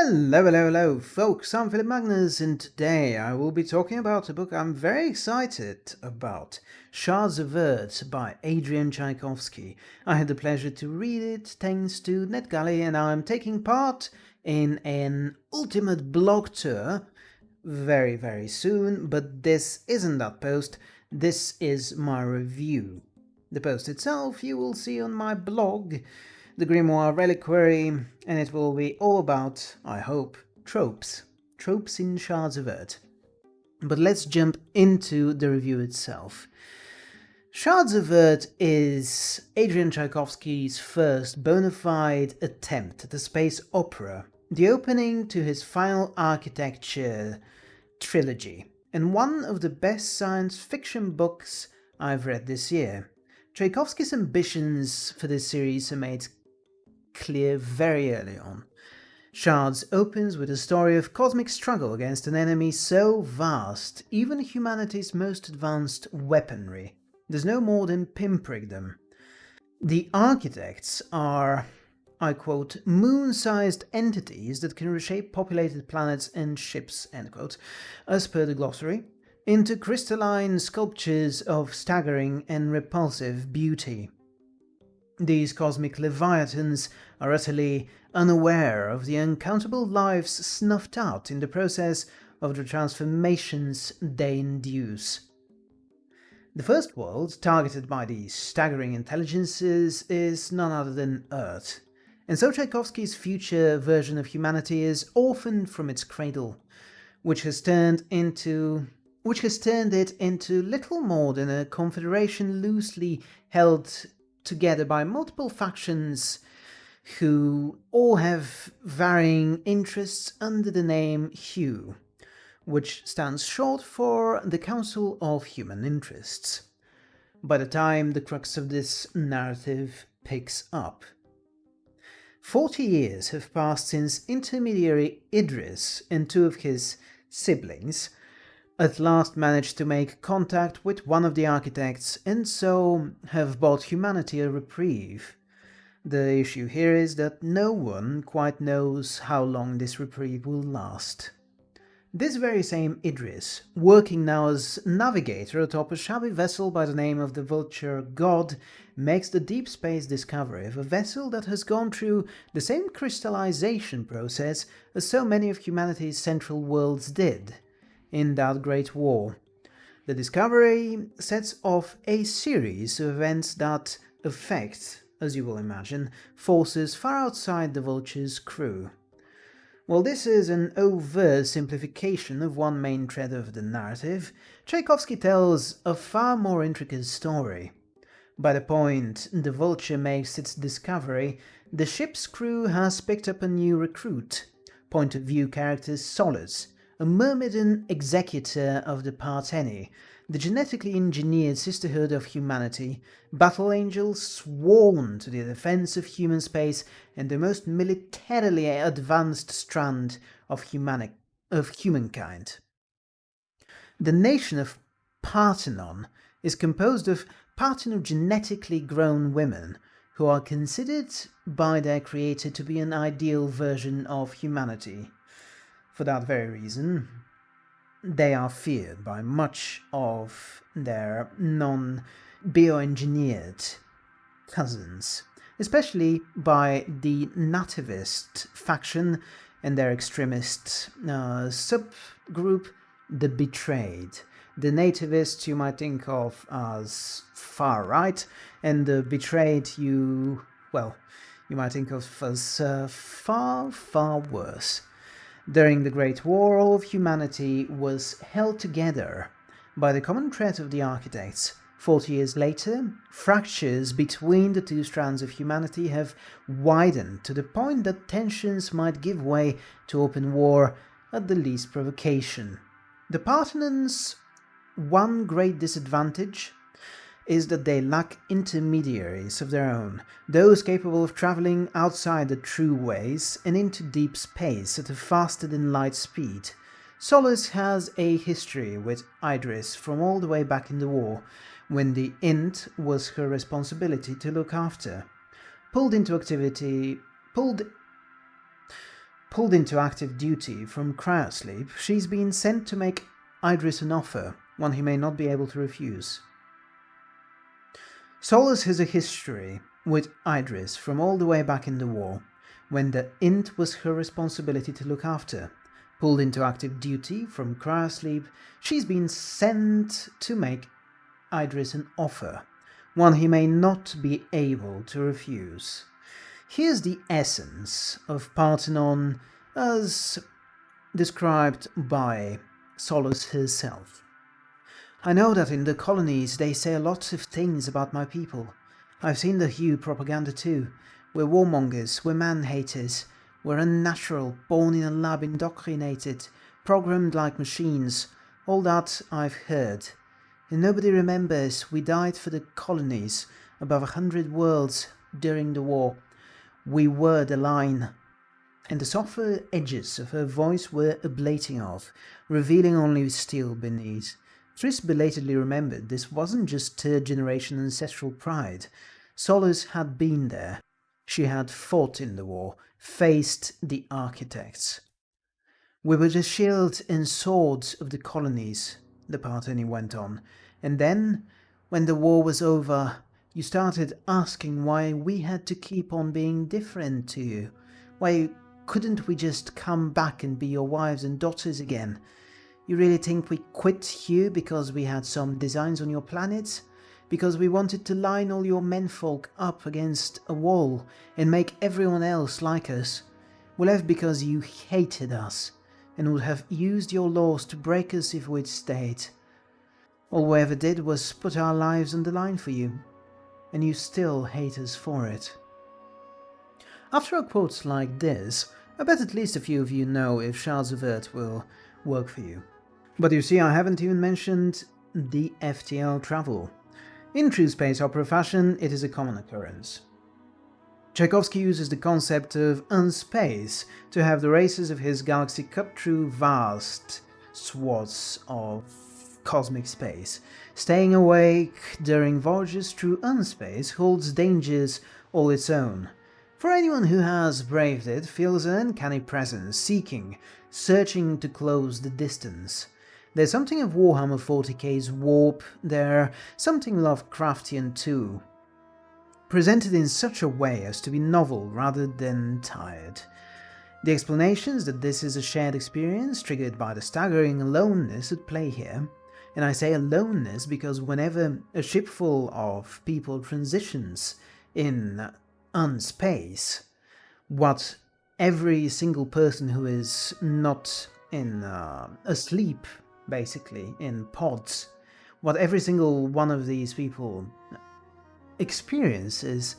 Hello, hello, hello, folks. I'm Philip Magnus, and today I will be talking about a book I'm very excited about Shards of Earth by Adrian Tchaikovsky. I had the pleasure to read it thanks to NetGalley, and I'm taking part in an ultimate blog tour very, very soon. But this isn't that post, this is my review. The post itself you will see on my blog the Grimoire Reliquary, and it will be all about, I hope, tropes. Tropes in Shards of Earth. But let's jump into the review itself. Shards of Earth is Adrian Tchaikovsky's first bona fide attempt at a space opera, the opening to his final architecture trilogy, and one of the best science fiction books I've read this year. Tchaikovsky's ambitions for this series are made clear very early on. Shards opens with a story of cosmic struggle against an enemy so vast, even humanity's most advanced weaponry does no more than pinprick them. The architects are, I quote, moon-sized entities that can reshape populated planets and ships, end quote, as per the glossary, into crystalline sculptures of staggering and repulsive beauty. These cosmic leviathans are utterly unaware of the uncountable lives snuffed out in the process of the transformations they induce. The first world targeted by these staggering intelligences is none other than Earth, and so Tchaikovsky's future version of humanity is orphaned from its cradle, which has turned into which has turned it into little more than a confederation loosely held together by multiple factions who all have varying interests under the name Hugh, which stands short for the Council of Human Interests. By the time the crux of this narrative picks up. Forty years have passed since intermediary Idris and two of his siblings at last managed to make contact with one of the architects and so have bought humanity a reprieve. The issue here is that no one quite knows how long this reprieve will last. This very same Idris, working now as navigator atop a shabby vessel by the name of the Vulture God, makes the deep space discovery of a vessel that has gone through the same crystallization process as so many of humanity's central worlds did in that Great War. The discovery sets off a series of events that affect, as you will imagine, forces far outside the Vulture's crew. While this is an overt simplification of one main thread of the narrative, Tchaikovsky tells a far more intricate story. By the point the Vulture makes its discovery, the ship's crew has picked up a new recruit, point of view character Solace, a Myrmidon executor of the Partheni, the genetically engineered sisterhood of humanity, battle angels sworn to the defense of human space and the most militarily advanced strand of, humanic of humankind. The nation of Parthenon is composed of parthenogenetically grown women who are considered by their creator to be an ideal version of humanity. For that very reason, they are feared by much of their non-bioengineered cousins, especially by the nativist faction and their extremist uh, subgroup, the Betrayed. The nativists you might think of as far right, and the Betrayed you, well, you might think of as uh, far, far worse. During the Great War, all of humanity was held together by the common thread of the architects. Forty years later, fractures between the two strands of humanity have widened to the point that tensions might give way to open war at the least provocation. The Parthenons' one great disadvantage is that they lack intermediaries of their own, those capable of travelling outside the throughways and into deep space at a faster than light speed. Solace has a history with Idris from all the way back in the war, when the Int was her responsibility to look after. Pulled into activity, pulled Pulled into active duty from cryosleep, she's been sent to make Idris an offer, one he may not be able to refuse. Solace has a history with Idris from all the way back in the war, when the int was her responsibility to look after. Pulled into active duty from cryosleep, she's been sent to make Idris an offer, one he may not be able to refuse. Here's the essence of Parthenon as described by Solace herself. I know that in the colonies they say a lot of things about my people. I've seen the Hugh propaganda too. We're warmongers, we're man-haters, we're unnatural, born in a lab indoctrinated, programmed like machines. All that I've heard. And nobody remembers we died for the colonies, above a hundred worlds, during the war. We were the line. And the softer edges of her voice were ablating off, revealing only steel beneath. Kris belatedly remembered this wasn't just third generation ancestral pride. Solus had been there. She had fought in the war, faced the architects. We were the shield and swords of the colonies, the Partheni went on, and then, when the war was over, you started asking why we had to keep on being different to you. Why couldn't we just come back and be your wives and daughters again? You really think we quit you because we had some designs on your planet? Because we wanted to line all your menfolk up against a wall and make everyone else like us? Well, that's because you hated us and would have used your laws to break us if we'd stayed. All we ever did was put our lives on the line for you, and you still hate us for it. After a quote like this, I bet at least a few of you know if Shards of Earth will work for you. But you see, I haven't even mentioned the FTL travel. In true space opera fashion, it is a common occurrence. Tchaikovsky uses the concept of unspace to have the races of his galaxy cut through vast swaths of cosmic space. Staying awake during voyages through unspace holds dangers all its own. For anyone who has braved it feels an uncanny presence, seeking, searching to close the distance. There's something of Warhammer 40k's warp there, something Lovecraftian too. Presented in such a way as to be novel rather than tired. The explanations that this is a shared experience triggered by the staggering aloneness at play here and I say aloneness because whenever a shipful of people transitions in unspace, what every single person who is not in uh, asleep, basically, in pods, what every single one of these people experiences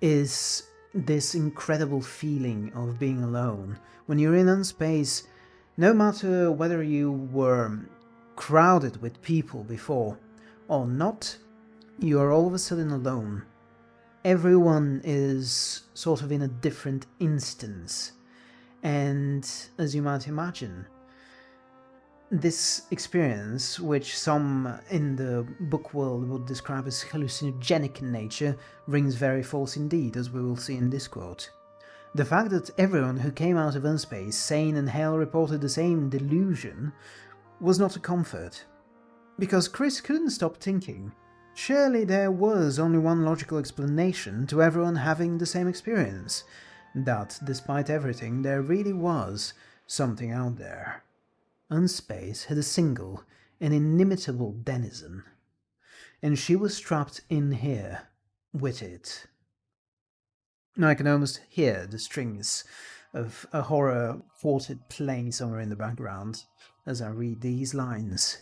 is this incredible feeling of being alone. When you're in unspace, no matter whether you were crowded with people before, or not, you are all of a sudden alone. Everyone is sort of in a different instance, and as you might imagine, this experience, which some in the book world would describe as hallucinogenic in nature, rings very false indeed, as we will see in this quote. The fact that everyone who came out of unspace sane and hell reported the same delusion was not a comfort, because Kris couldn't stop thinking. Surely there was only one logical explanation to everyone having the same experience, that despite everything there really was something out there. Unspace had a single and inimitable denizen, and she was trapped in here with it. I can almost hear the strings of a horror quartet playing somewhere in the background as I read these lines.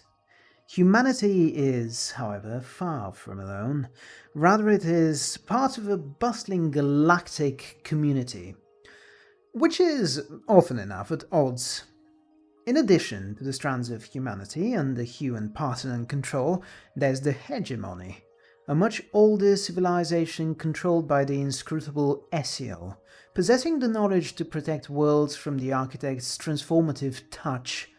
Humanity is, however, far from alone. Rather it is part of a bustling galactic community, which is often enough at odds. In addition to the strands of humanity under Hugh and Parthenon control, there's the hegemony, a much older civilization controlled by the inscrutable Essiel, possessing the knowledge to protect worlds from the architect's transformative touch.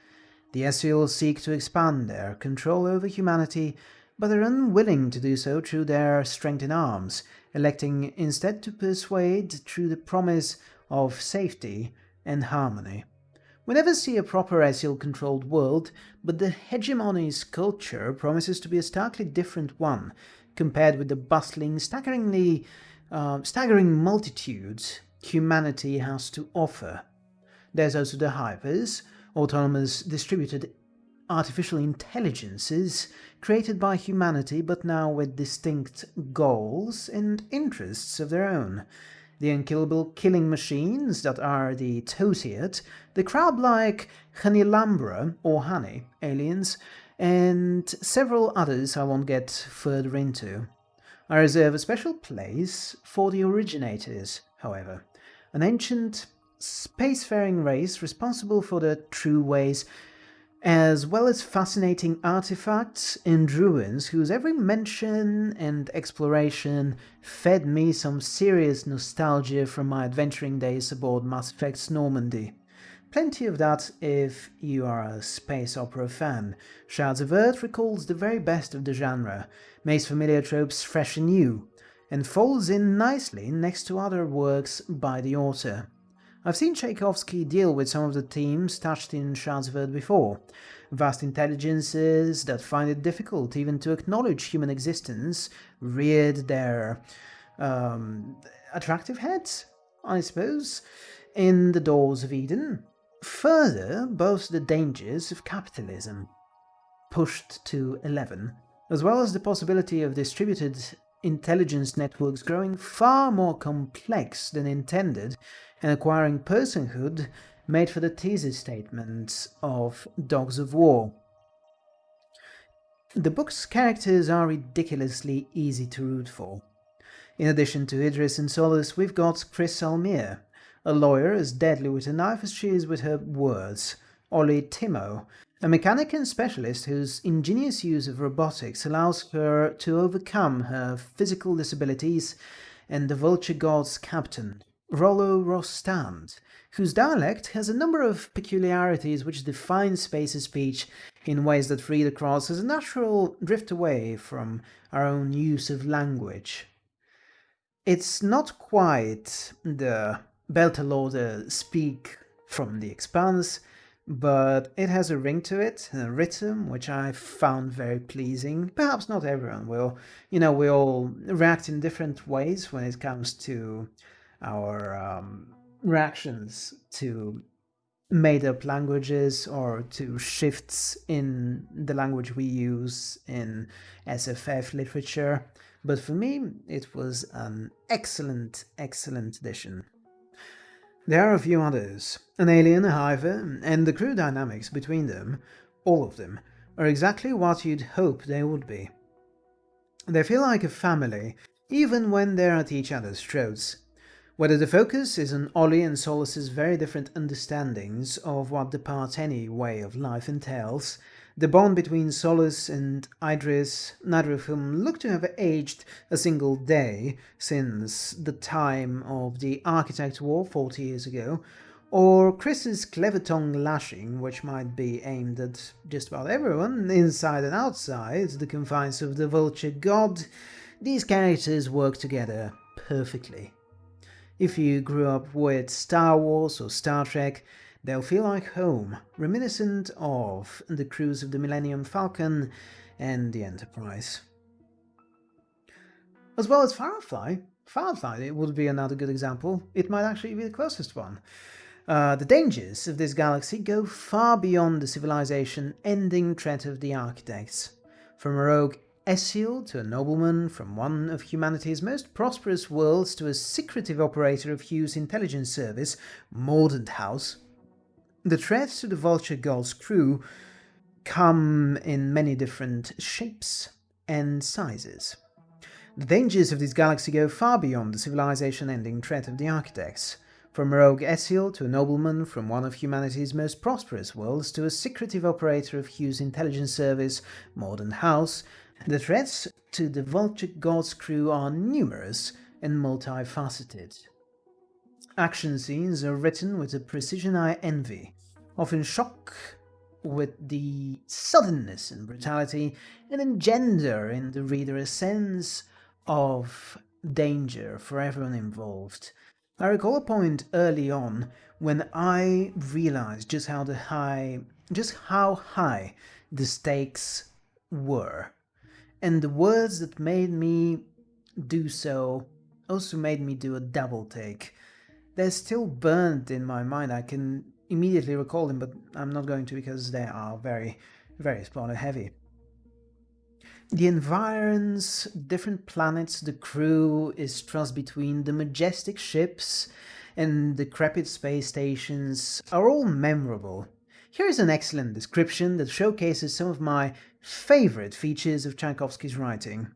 The Essiel seek to expand their control over humanity, but are unwilling to do so through their strength in arms, electing instead to persuade through the promise of safety and harmony. We never see a proper Essiel-controlled world, but the hegemony's culture promises to be a starkly different one, compared with the bustling, staggeringly, uh, staggering multitudes humanity has to offer. There's also the Hivers, autonomous distributed artificial intelligences created by humanity but now with distinct goals and interests of their own. The unkillable killing machines that are the Tothiat, the crab-like Hannilambra or Honey aliens, and several others I won't get further into. I reserve a special place for the originators, however, an ancient spacefaring race responsible for the throughways as well as fascinating artifacts and ruins whose every mention and exploration fed me some serious nostalgia from my adventuring days aboard Mass Effect's Normandy. Plenty of that if you are a space opera fan. Shards of Earth recalls the very best of the genre, makes familiar tropes fresh and new, and folds in nicely next to other works by the author. I've seen Tchaikovsky deal with some of the themes touched in of before. Vast intelligences that find it difficult even to acknowledge human existence reared their um, attractive heads, I suppose, in the doors of Eden. Further, both the dangers of capitalism, pushed to 11, as well as the possibility of distributed intelligence networks growing far more complex than intended and acquiring personhood made for the thesis statements of Dogs of War. The book's characters are ridiculously easy to root for. In addition to Idris and Solace, we've got Kris Almier, a lawyer as deadly with a knife as she is with her words, Olli Timo, a mechanic and specialist whose ingenious use of robotics allows her to overcome her physical disabilities, and the Vulture God's captain, Rollo Rostand, whose dialect has a number of peculiarities which define Space's speech in ways that read across as a natural drift away from our own use of language. It's not quite the Beltalowda speak from the Expanse, but it has a ring to it, a rhythm, which I found very pleasing. Perhaps not everyone will. You know, we all react in different ways when it comes to our um, reactions to made up languages or to shifts in the language we use in SFF literature. But for me, it was an excellent, excellent edition. There are a few others. An alien, a Hiver, and the crew dynamics between them, all of them, are exactly what you'd hope they would be. They feel like a family, even when they're at each other's throats, whether the focus is on Olli and Solace's very different understandings of what the Partheni way of life entails, the bond between Solace and Idris, neither of whom look to have aged a single day since the time of the Architect War 40 years ago, or Kris's clever tongue lashing, which might be aimed at just about everyone, inside and outside the confines of the Vulture God, these characters work together perfectly. If you grew up with Star Wars or Star Trek, they'll feel like home, reminiscent of the crews of the Millennium Falcon and the Enterprise. As well as Firefly. Firefly it would be another good example. It might actually be the closest one. Uh, the dangers of this galaxy go far beyond the civilization-ending threat of the Architects. From a rogue Essiel to a nobleman from one of humanity's most prosperous worlds to a secretive operator of Hugh's intelligence service, Mordant House. The threats to the Vulture God's crew come in many different shapes and sizes. The dangers of this galaxy go far beyond the civilization-ending threat of the Architects. From rogue Essiel to a nobleman from one of humanity's most prosperous worlds to a secretive operator of Hugh's intelligence service, Mordant House, the threats to the Vulture God's crew are numerous and multifaceted. Action scenes are written with a precision I envy, often shock with the suddenness and brutality, and engender in the reader a sense of danger for everyone involved. I recall a point early on when I realized just how the high, just how high the stakes were. And the words that made me do so also made me do a double take. They're still burnt in my mind, I can immediately recall them, but I'm not going to because they are very, very spoiler heavy. The environs, different planets, the crew is trussed between the majestic ships and decrepit space stations are all memorable. Here is an excellent description that showcases some of my favorite features of Tchaikovsky's writing.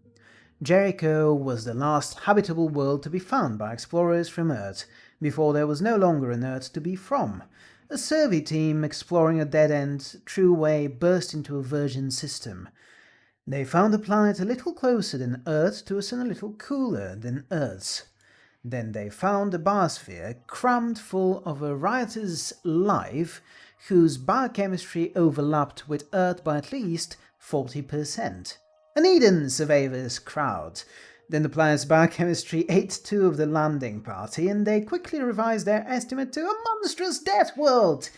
Jericho was the last habitable world to be found by explorers from Earth, before there was no longer an Earth to be from. A survey team exploring a dead-end throughway burst into a virgin system. They found the planet a little closer than Earth to a sun a little cooler than Earth's. Then they found a biosphere crammed full of a riotous life whose biochemistry overlapped with Earth by at least 40%. An Eden, surveyors crowd. Then the planet's biochemistry ate two of the landing party and they quickly revised their estimate to a monstrous death world.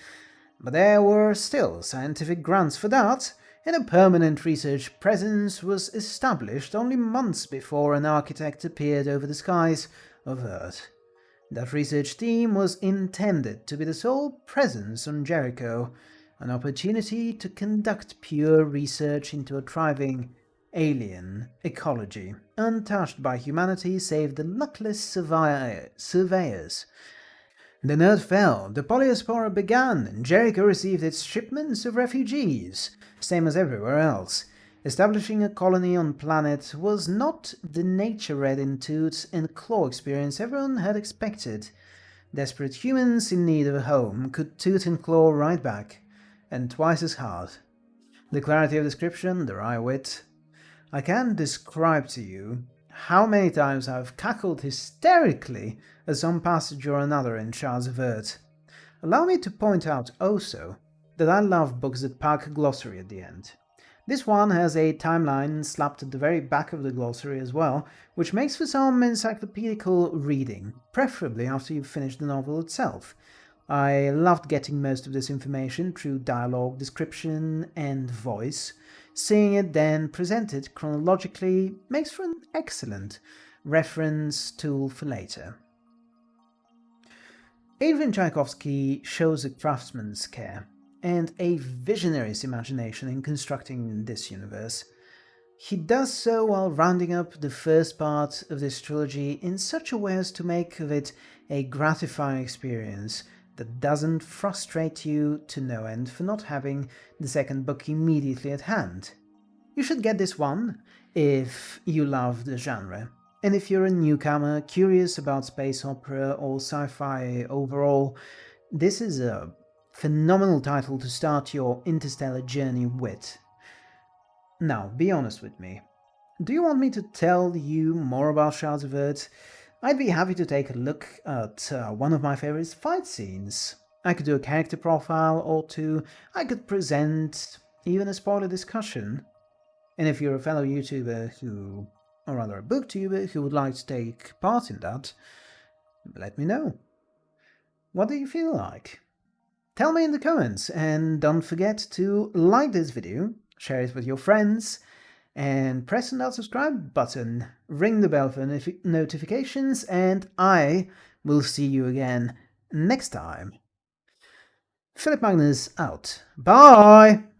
But there were still scientific grants for that, and a permanent research presence was established only months before an architect appeared over the skies of Earth. That research team was intended to be the sole presence on Jericho, an opportunity to conduct pure research into a thriving alien ecology, untouched by humanity save the luckless surveyors. The nerd fell, the polyspora began, and Jericho received its shipments of refugees, same as everywhere else. Establishing a colony on planet was not the nature-red intuit and claw experience everyone had expected. Desperate humans in need of a home could toot and claw right back, and twice as hard. The clarity of description, the wry wit. I can't describe to you how many times I've cackled hysterically at some passage or another in of Earth. Allow me to point out also that I love books that pack glossary at the end. This one has a timeline slapped at the very back of the glossary as well, which makes for some encyclopedical reading, preferably after you've finished the novel itself. I loved getting most of this information through dialogue, description and voice. Seeing it then presented chronologically makes for an excellent reference tool for later. Adrian Tchaikovsky shows a craftsman's care and a visionary's imagination in constructing this universe. He does so while rounding up the first part of this trilogy in such a way as to make of it a gratifying experience that doesn't frustrate you to no end for not having the second book immediately at hand. You should get this one if you love the genre. And if you're a newcomer, curious about space opera or sci-fi overall, this is a Phenomenal title to start your interstellar journey with. Now, be honest with me. Do you want me to tell you more about Shards of Earth? I'd be happy to take a look at uh, one of my favorite fight scenes. I could do a character profile or two, I could present even a spoiler discussion. And if you're a fellow YouTuber who, or rather a booktuber who would like to take part in that, let me know. What do you feel like? Tell me in the comments and don't forget to like this video, share it with your friends, and press that subscribe button, ring the bell for notifications, and I will see you again next time. Philip Magnus out. Bye!